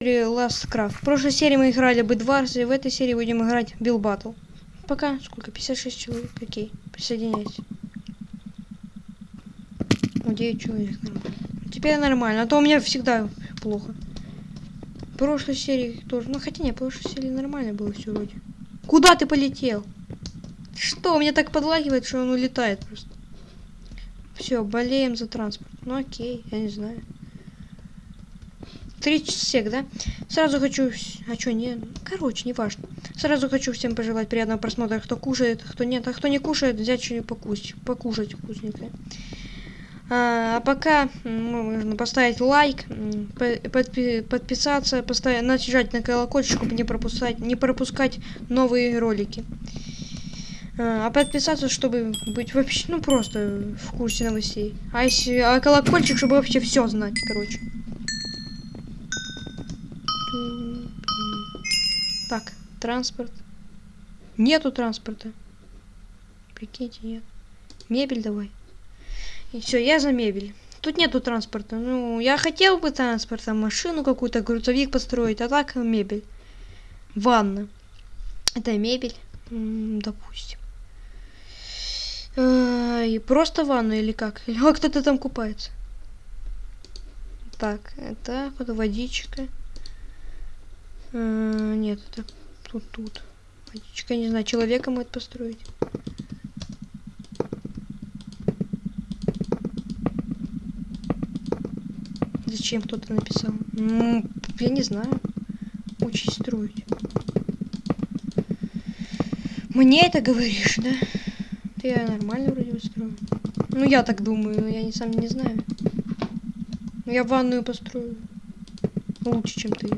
Last Craft. В прошлой серии мы играли бы Дварс, и в этой серии будем играть Bill Battle. Пока, сколько? 56 человек. Окей, присоединяйся. О, 9 человек, нормально. Теперь нормально, а то у меня всегда плохо. В прошлой серии тоже. Ну, хотя не, в прошлой серии нормально было все вроде. Куда ты полетел? Что, меня так подлагивает, что он улетает просто. Все, болеем за транспорт. Ну окей, я не знаю. Три сек, да? Сразу хочу... А что, не... Короче, не важно. Сразу хочу всем пожелать приятного просмотра. Кто кушает, кто нет. А кто не кушает, взять что-нибудь покусить. Покушать вкусненькое. А, а пока можно поставить лайк, подпи подписаться, поставить, нажать на колокольчик, чтобы не пропускать, не пропускать новые ролики. А, а подписаться, чтобы быть вообще, ну просто в курсе новостей. А если, а колокольчик, чтобы вообще все знать, короче. Транспорт. Нету транспорта. Прикиньте, нет. Мебель давай. И все, я за мебель. Тут нету транспорта. Ну, я хотел бы транспорта, машину какую-то, грузовик построить, а так мебель. Ванна. Это мебель, допустим. Э, и просто ванну или как? Или кто-то там купается. Так, это вот водичка. А, нет, это тут, тут. Водичка, не знаю, человека может построить. Зачем кто-то написал? Ну, я не знаю. Учись строить. Мне это говоришь, да? Ты нормально вроде бы строю. Ну, я так думаю, я не сам не знаю. Я ванную построю. Лучше, чем ты.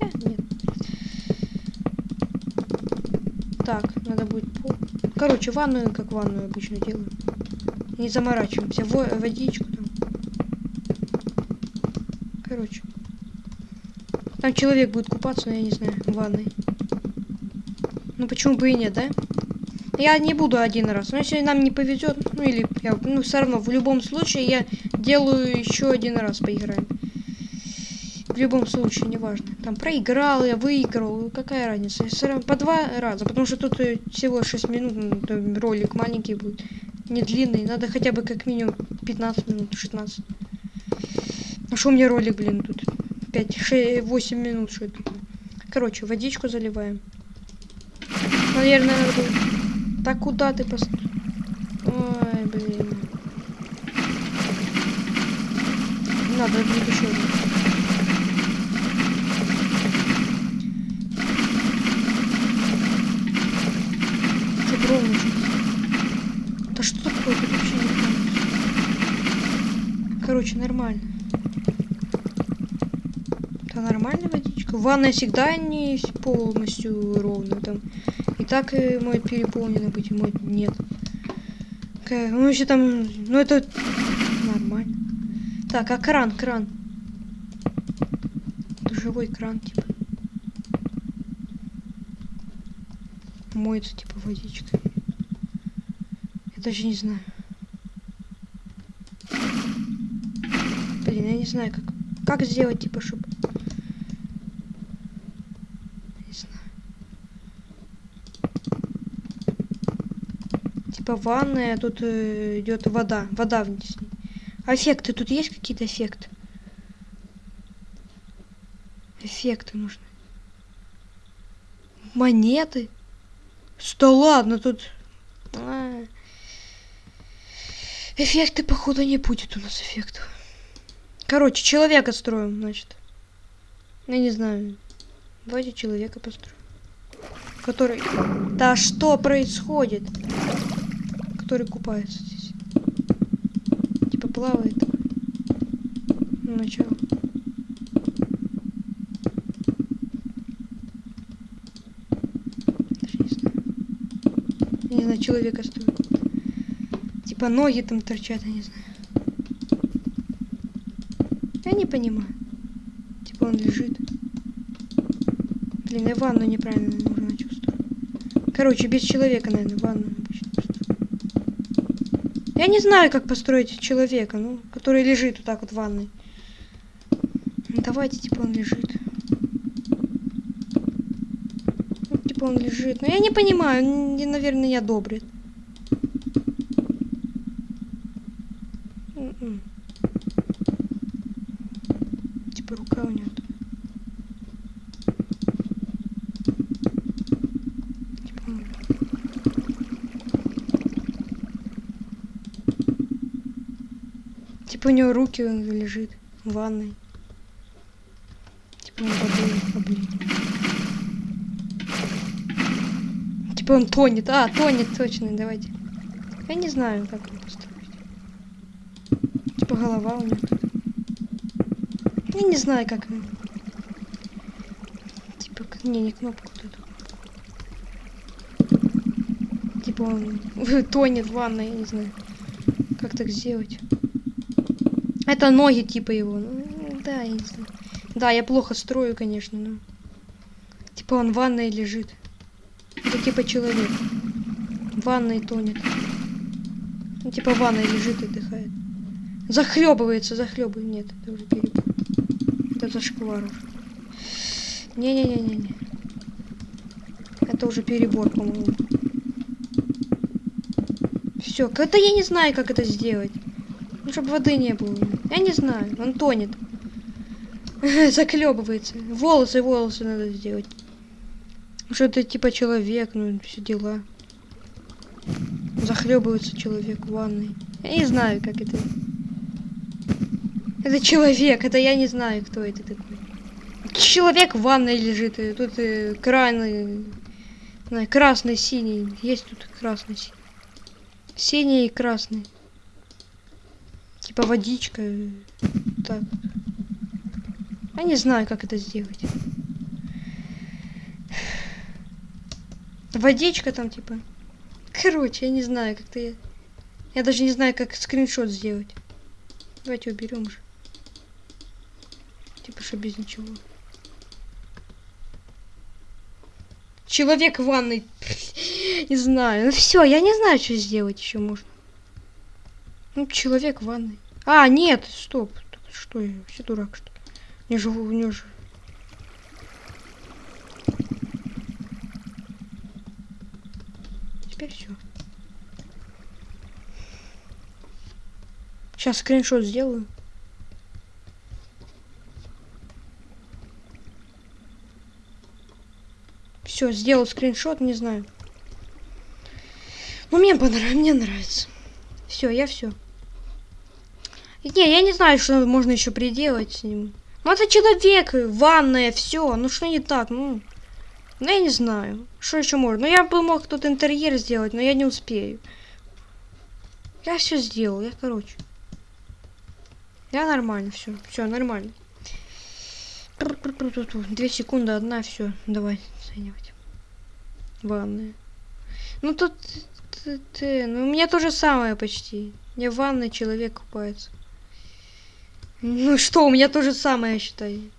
Хотя, нет. Так, надо будет. Короче, ванную, как ванную обычно делаю. Не заморачиваемся. Во водичку там. Короче. Там человек будет купаться, но я не знаю, в ванной. Ну почему бы и нет, да? Я не буду один раз. Но если нам не повезет, ну или я, ну все равно в любом случае я делаю еще один раз поиграем. В любом случае, неважно. Там проиграл, я выиграл, какая разница? Все равно по два раза, потому что тут э, всего 6 минут, ну, ролик маленький будет, не длинный. Надо хотя бы как минимум 15 минут, 16. А что у меня ролик, блин, тут 5, 6, 8 минут, что это? Короче, водичку заливаем. Наверное, надо. Так куда ты пост... Ой, блин. Надо будет еще один. Что ровно Да что такое? Тут вообще не понимаю. Короче, нормально. Это нормальная водичка. Ванная всегда не полностью ровно. Там и так и мой переполненный быть, мой нет. Ну еще там, ну это нормально. Так, а кран, кран. Душевой кран, типа. Моется, типа, водичка. Я даже не знаю. Блин, я не знаю, как, как сделать, типа, чтобы типа ванная, тут э, идет вода, вода вниз. Эффекты, тут есть какие-то эффекты? Эффекты нужны. Монеты? Что ладно, тут... А. Эффекты, походу, не будет у нас эффектов. Короче, человека строим, значит. Я не знаю. Давайте человека построим. Который... Да что происходит? Который купается здесь. Типа плавает. Ну, начало. Не знаю. Я не знаю, человека стоит. Типа ноги там торчат, я не знаю. Я не понимаю. Типа он лежит. Блин, я ванну неправильно нужно чувствую. Короче, без человека, наверное, ванну. Я не знаю, как построить человека, ну, который лежит вот так вот в ванной. Ну, давайте, типа, он лежит. Вот, типа, он лежит. Но я не понимаю, он, наверное, не одобрит. М-м. Типа, рука у него. Типа у него руки он лежит в ванной. Типа он облит. Типа он тонет. А, тонет, точно, давайте. Я не знаю, как его построить. Типа голова у него. тут. Я не знаю, как. Типа, не, не кнопку эту. Типа он тонет в ванной, я не знаю. Как так сделать? Это ноги типа его. Ну, да, знаю. Да, я плохо строю, конечно, но... Типа он в ванной лежит. Это типа человек. В ванной тонет. Ну, типа в ванной лежит и отдыхает. Захлебывается, захлебывает. Нет, это уже перебор. Это зашквар уже. Не-не-не-не-не. Это уже перебор, по-моему. Все, это я не знаю, как это сделать. Ну, чтобы воды не было. Я не знаю, он тонет. Заклебывается. Волосы, волосы надо сделать. Что это типа человек, ну все дела. Захлебывается человек в ванной. Я не знаю, как это. Это человек, это я не знаю, кто это такой. Человек в ванной лежит, и тут э, краны, красный, синий. Есть тут красный. Синий и красный. Типа водичка. э, Так. Я не знаю, как это сделать. Водичка там, типа. Короче, я не знаю, как-то я... Я даже не знаю, как скриншот сделать. Давайте уберем же. Типа, что без ничего. Человек в ванной. Не знаю. Ну все, я не знаю, что сделать еще можно. Ну, человек в ванной. А, нет, стоп. Что я вообще дурак, что ли? Не живу, у него же. Теперь все. Сейчас скриншот сделаю. Все, сделал скриншот, не знаю. Ну, мне понравилось, мне нравится. Все, я все. Не, я не знаю, что можно еще приделать с ним. Ну, это человек, ванная, все. Ну, что не так? Ну, ну, я не знаю. Что еще можно? Ну, я бы мог тут интерьер сделать, но я не успею. Я все сделал, я, короче. Я нормально, все, все нормально. Две секунды, одна, все, давай оценивать. Ванная. Ну тут, т- т- ну у меня то же самое почти. Не в ванной человек купается. Ну что, у меня то же самое, считаю.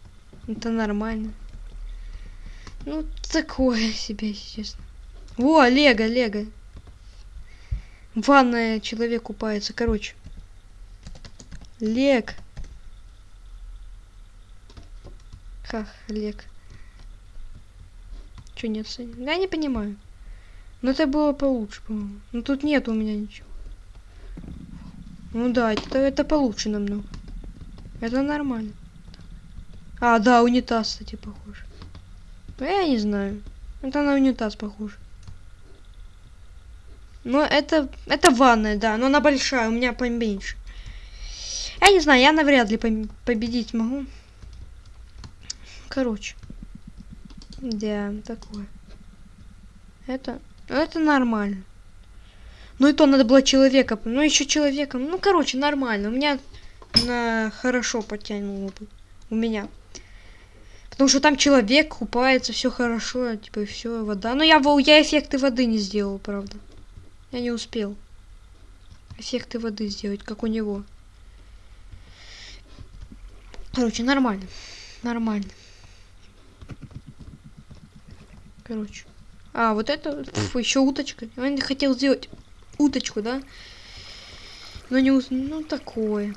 Это нормально. Ну, такое себе, если честно. Во, Лего, Лего. Ванная человек купается, короче. Лег. Хах, Лег. Че не оценил? Я не понимаю. Но это было получше, по-моему. Ну тут нет у меня ничего. Ну да, это, это получше намного. Это нормально. А, да, унитаз, кстати, похож. Ну, я не знаю. Это на унитаз похоже. Но это, это ванная, да, но она большая, у меня поменьше. Я не знаю, я навряд ли победить могу. Короче. Да, такое. Это, это нормально. Ну и то надо было человека, ну еще человеком. Ну, короче, нормально. У меня на хорошо потянуло бы. У меня. Потому что там человек купается, все хорошо, типа, все, вода. Но я, во- я эффекты воды не сделал, правда. Я не успел. Эффекты воды сделать, как у него. Короче, нормально. Нормально. Короче. А, вот это еще уточка. Он хотел сделать уточку, да? Но не Ну, такое.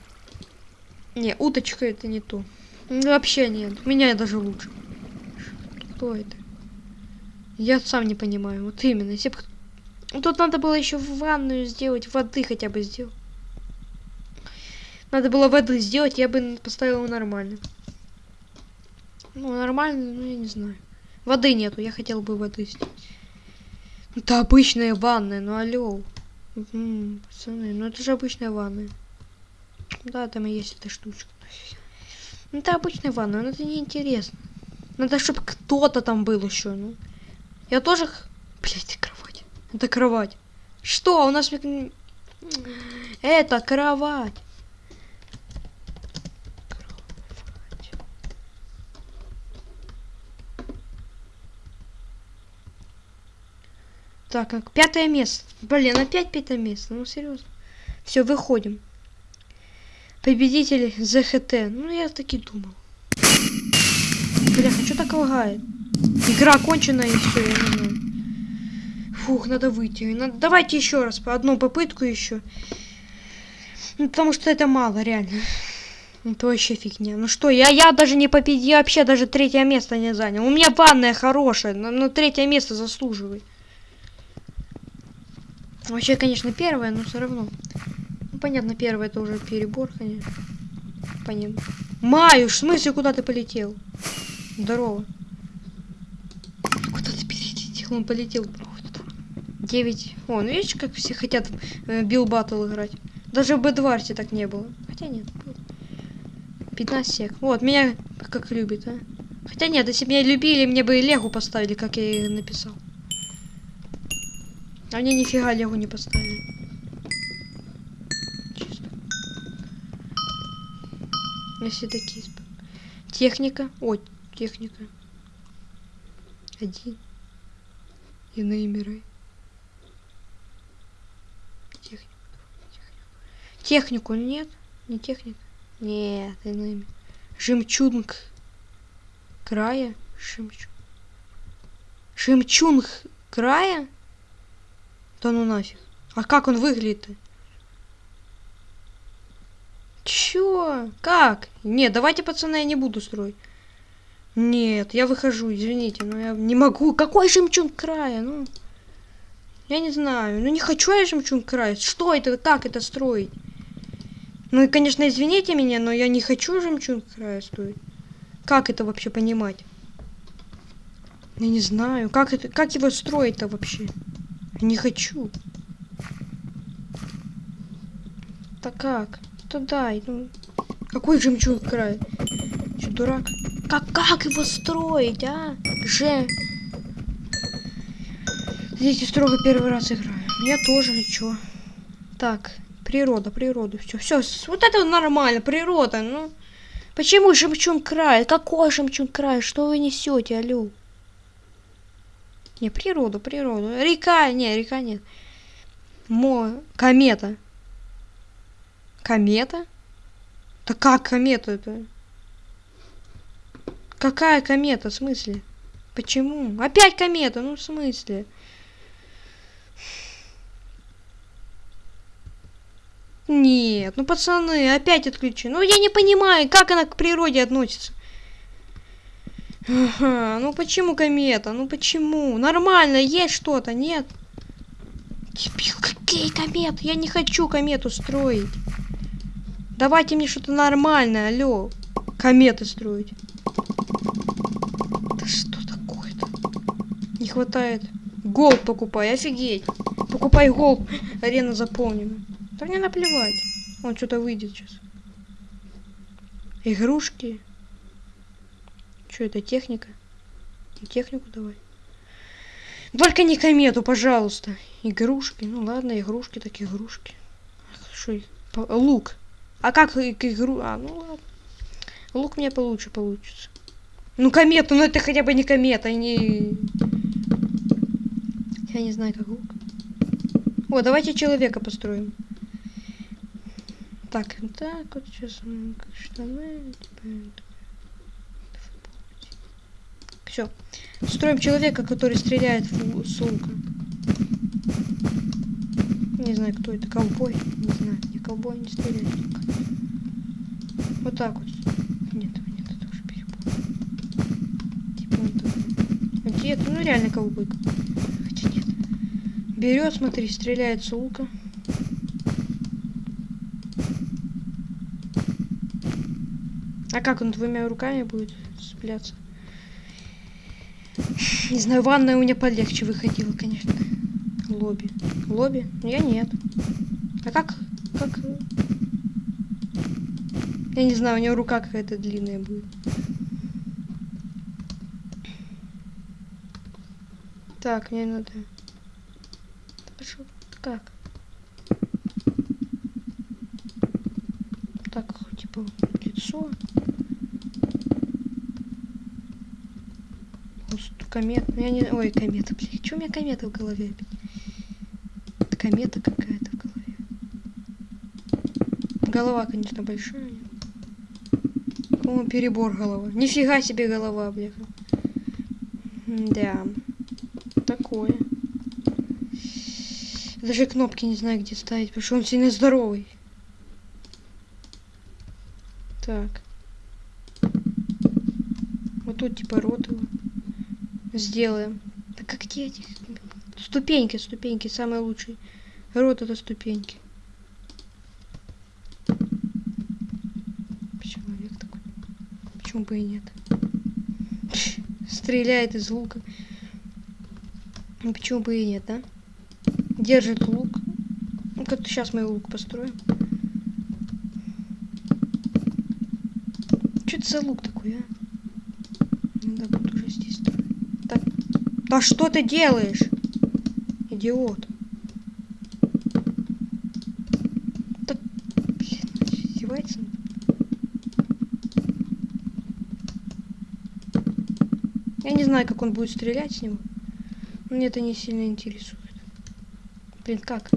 Не, уточка это не то. Ну, Вообще нет. Меня даже лучше. Кто это? Я сам не понимаю. Вот именно. Если б... Тут надо было еще ванную сделать, воды хотя бы сделать. Надо было воды сделать, я бы поставила нормально. Ну, нормально, ну, я не знаю. Воды нету, я хотел бы воды сделать. Это обычная ванная, ну алло. М, пацаны, ну это же обычная ванная. Да, там и есть эта штучка. Ну это обычная ванна, но это неинтересно. Надо, чтобы кто-то там был еще, ну. Я тоже... Блять, кровать. Это кровать. Что, у нас... Это кровать. Кровать. Так, пятое место. Блин, опять пятое место. Ну, серьезно. Все, выходим. Победитель ЗХТ. Ну, я таки думал. Бляха, что так лагает? Игра окончена и все, я не знаю. Фух, надо выйти. Надо... Давайте еще раз, по одну попытку еще. Ну, потому что это мало, реально. Это вообще фигня. Ну что, я, я даже не победил, я вообще даже третье место не занял. У меня ванная хорошая, но, но третье место заслуживает. Вообще, конечно, первое, но все равно. Понятно, первое это уже перебор, конечно. Понятно. Маюш, в смысле, куда ты полетел? Здорово. Куда ты перелетел? Он полетел. 9. О, ну видишь, как все хотят э, Билл Баттл играть. Даже в Бэдварсе так не было. Хотя нет, было. 15 сек. Вот, меня как любит, а. Хотя нет, если бы меня любили, мне бы и Легу поставили, как я и написал. А мне нифига Легу не поставили. Сп- Техника. О, техника. Один. Иные миры. Технику. Технику нет? Не техника? Нет, иные. ми- Жемчунг. Края? Жемчуг. Жемчунг края? Да ну нафиг. А как он выглядит-то? Чё? Как? Нет, давайте, пацаны, я не буду строить. Нет, я выхожу, извините, но я не могу. Какой жемчуг края? Ну, я не знаю. Ну, не хочу я жемчуг края. Что это? Как это строить? Ну, и, конечно, извините меня, но я не хочу жемчуг края строить. Как это вообще понимать? Я не знаю. Как, это, как его строить-то вообще? Не хочу. Так как? То дай. Ну, какой жемчуг край? Че, дурак? Как, как его строить, а? Же. Здесь строго первый раз играю. Я тоже, чё? Так, природа, природа. Все, все, вот это нормально, природа, ну. Почему жемчуг край? Какой жемчуг край? Что вы несете, алло? Не, природу, природу. Река, не, река нет. Мо... Комета. Комета? Да как комета это? Какая комета? В смысле? Почему? Опять комета? Ну, в смысле? Нет, ну пацаны, опять отключи. Ну я не понимаю, как она к природе относится. Ага, ну почему комета? Ну почему? Нормально, есть что-то, нет? Дебил, какие кометы? Я не хочу комету строить. Давайте мне что-то нормальное, алло. Кометы строить. Да что такое-то? Не хватает. Голд покупай, офигеть. Покупай голд. Арена заполнена. Да мне наплевать. Он что-то выйдет сейчас. Игрушки. Что это, техника? Технику давай. Только не комету, пожалуйста. Игрушки. Ну ладно, игрушки, так игрушки. Что Лук. А как к игру... А, ну ладно. Лук мне получше получится. Ну комета, ну это хотя бы не комета, не... Я не знаю, как лук. О, давайте человека построим. Так, так, вот сейчас м, как штаны. Все. Строим человека, который стреляет с лука. Не знаю, кто это. Ковбой? Не знаю. Не ковбой не стреляет. Вот так вот. Нет, нет, это уже перебор. Типа вот так. Где это? Ну реально ковбойка. Хотя нет. Берет, смотри, стреляет с лука. А как он двумя руками будет цепляться? Не знаю, ванная у меня полегче выходила, конечно. Лобби. Лобби? Я нет. А как? Как? Я не знаю, у него рука какая-то длинная будет. Так, мне надо... Пошел. Как? Так, типа, лицо. комет. Я не... Ой, комета, блядь. Что у меня комета в голове? Комета какая-то в голове. Голова, конечно, большая. О, перебор голова. Нифига себе голова, бляха. Да. Такое. Даже кнопки не знаю, где ставить, потому что он сильно здоровый. Так. Вот тут типа рот его. Сделаем. Так как где эти? Ступеньки, ступеньки, самые лучшие. Рот это ступеньки. Человек такой. Почему бы и нет? Стреляет из лука. Ну почему бы и нет, да? Держит лук. Ну как сейчас мы лук построим. Что это за лук такой, а? Надо будет уже здесь. Так. Да что ты делаешь? Идиот. Так, блин, издевается? Я не знаю, как он будет стрелять с него. Мне это не сильно интересует. Блин, как?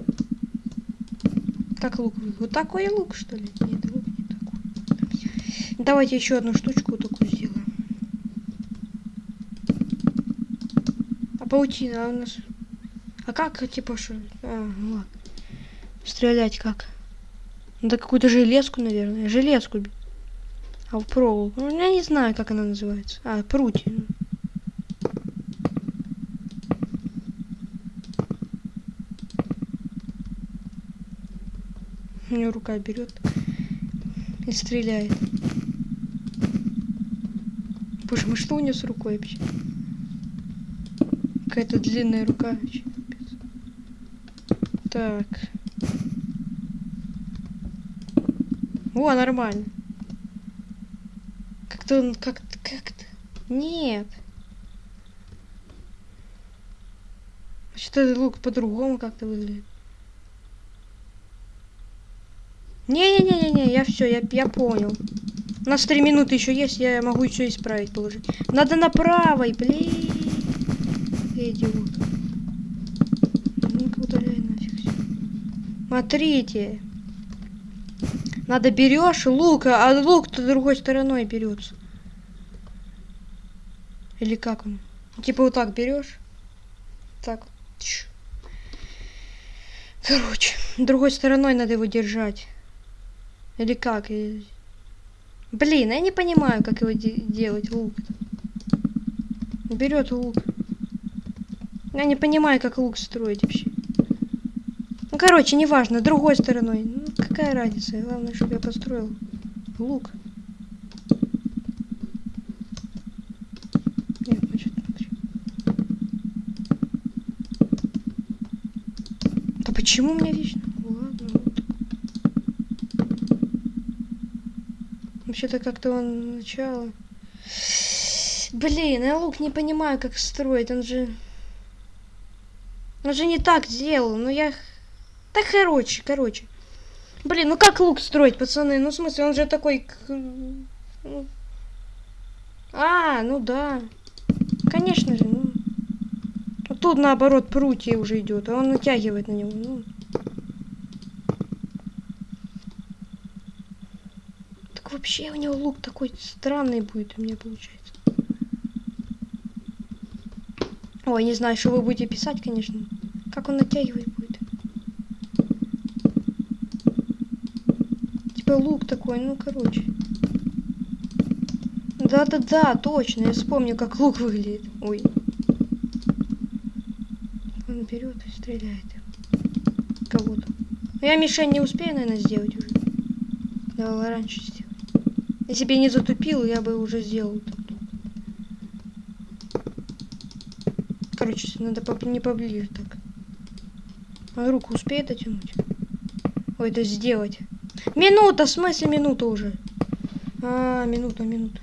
Как лук? Вот такой лук, что ли? Нет, лук не такой. Давайте еще одну штучку вот такую сделаем. А паутина у нас... А как, типа, что? А, ну ладно. Стрелять как? Надо какую-то железку, наверное. Железку. А в проволоку. Ну, я не знаю, как она называется. А, прутья. Рука берет и стреляет. Боже мой, что у нее с рукой вообще? Какая-то длинная рука. Так. О, нормально. Как-то он как-то как-то. Нет. Что-то лук по-другому как-то выглядит. Не-не-не-не, я все, я, я понял. У нас три минуты еще есть, я могу еще исправить положить. Надо на правой, блин. Идиот. Ну-ка удаляй нафиг все. Смотрите. Надо берешь лук, а лук-то другой стороной берется. Или как он? Типа вот так берешь. Так. Короче, другой стороной надо его держать. Или как? Блин, я не понимаю, как его де делать, лук. Берет лук. Я не понимаю, как лук строить вообще. Ну, короче, неважно, другой стороной. Ну, какая разница? Главное, чтобы я построил лук. Да почему у меня? Вообще-то как-то он начало. Блин, я лук не понимаю, как строить. Он же... Он же не так делал. Ну я... Да короче, короче. Блин, ну как лук строить, пацаны? Ну в смысле, он же такой... Ну... А, ну да. Конечно же, ну... Тут наоборот прутья уже идет, а он натягивает на него. Ну... вообще у него лук такой странный будет у меня получается. Ой, не знаю, что вы будете писать, конечно. Как он натягивать будет. Типа лук такой, ну короче. Да-да-да, точно, я вспомню, как лук выглядит. Ой, Он берет и стреляет. Кого-то. Я мишень не успею, наверное, сделать уже. Давай раньше сделать. Если бы я не затупил, я бы уже сделал. Короче, надо не поближе так. Он руку успеет дотянуть? Ой, это сделать. Минута, в смысле минута уже? А, минута, минута.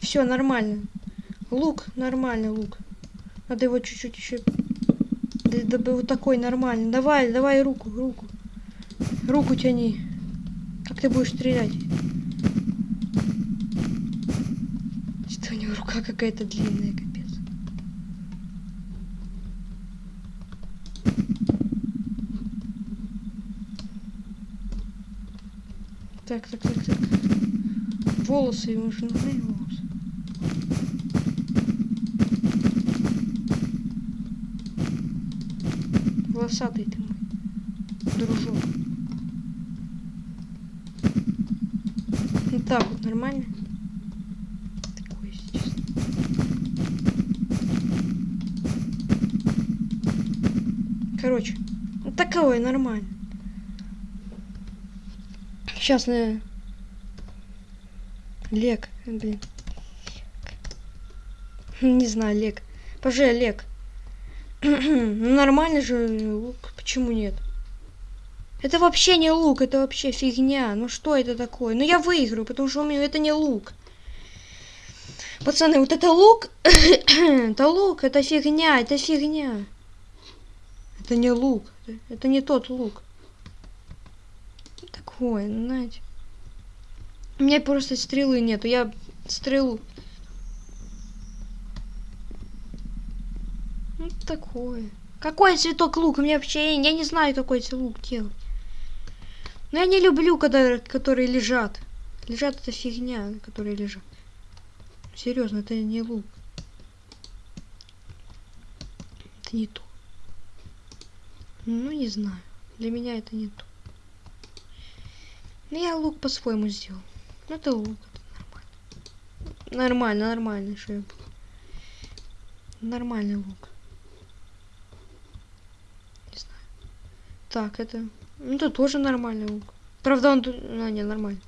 Все нормально. Лук, нормальный лук. Надо его чуть-чуть еще... Да, да, вот такой нормальный. Давай, давай руку, руку. Руку тяни. Как ты будешь стрелять? Что у него рука какая-то длинная, капец. Так, так, так, так. Волосы ему же нужны волосы. Волосатый ты мой, дружок. Так вот нормально. Такой сейчас. Короче, вот такое нормально. Сейчас на Лек, блин. Не знаю, Лек. Пожалуй, Лек. ну нормально же лук. Почему нет? Это вообще не лук, это вообще фигня. Ну что это такое? Ну я выиграю, потому что у меня это не лук. Пацаны, вот это лук, это лук, это фигня, это фигня. Это не лук, это не тот лук. Такое, знаете. У меня просто стрелы нету, я стрелу. Ну такое. Какой цветок лук? У меня вообще я не знаю, какой лук делать. Но я не люблю, когда которые лежат. Лежат это фигня, которые лежат. Серьезно, это не лук. Это не то. Ну, не знаю. Для меня это не то. Но я лук по-своему сделал. Ну, это лук. Это нормально. Нормально, нормально, что я был. Нормальный лук. Не знаю. Так, это... Ну, это тоже нормальный лук. Правда, он... А, не, нормально.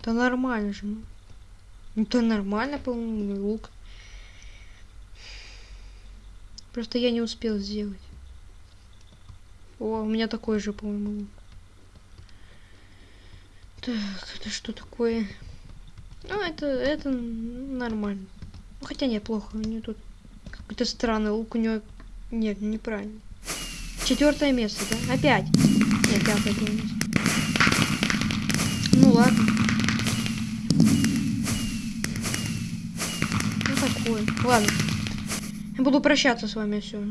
Это нормально же. Ну, это нормально, по-моему, лук. Просто я не успел сделать. О, у меня такой же, по-моему, лук. Так, это что такое? Ну, это, это нормально. Ну, хотя нет, плохо. У него тут какой-то странный лук. У него... Нет, неправильно. Четвертое место, да? Опять. Нет, пятое место. Ну ладно. Ну такое. Ладно. Я буду прощаться с вами все.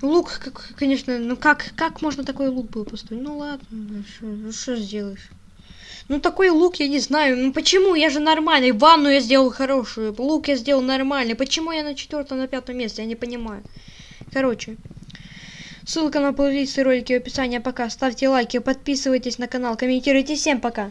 Лук, конечно, ну как, как можно такой лук был построить? Ну ладно, ну что сделаешь? Ну такой лук я не знаю. Ну почему? Я же нормальный. Ванну я сделал хорошую. Лук я сделал нормальный. Почему я на четвертом, на пятом месте? Я не понимаю. Короче. Ссылка на плейлисты ролики в описании. Пока. Ставьте лайки, подписывайтесь на канал, комментируйте. Всем пока.